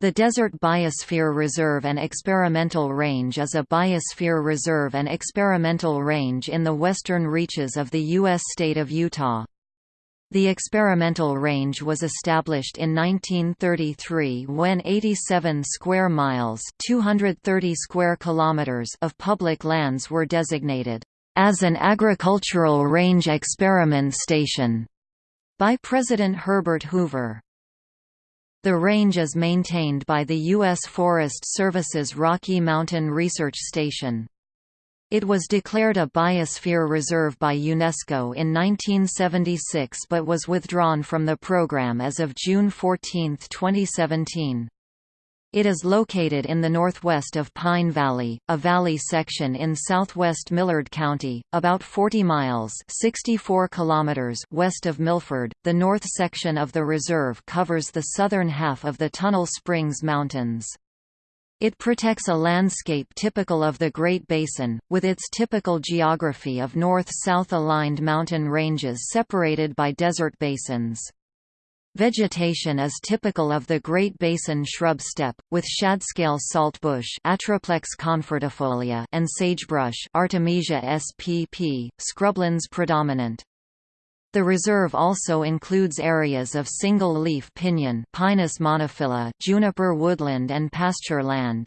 The Desert Biosphere Reserve and Experimental Range is a biosphere reserve and experimental range in the western reaches of the U.S. state of Utah. The experimental range was established in 1933 when 87 square miles 230 square kilometers of public lands were designated as an agricultural range experiment station by President Herbert Hoover. The range is maintained by the U.S. Forest Service's Rocky Mountain Research Station. It was declared a biosphere reserve by UNESCO in 1976 but was withdrawn from the program as of June 14, 2017. It is located in the northwest of Pine Valley, a valley section in southwest Millard County, about 40 miles (64 kilometers) west of Milford. The north section of the reserve covers the southern half of the Tunnel Springs Mountains. It protects a landscape typical of the Great Basin, with its typical geography of north-south aligned mountain ranges separated by desert basins. Vegetation is typical of the Great Basin shrub steppe, with shadscale saltbush and sagebrush Artemisia spp, scrublands predominant. The reserve also includes areas of single-leaf pinyon Pinus monophylla, juniper woodland and pasture land.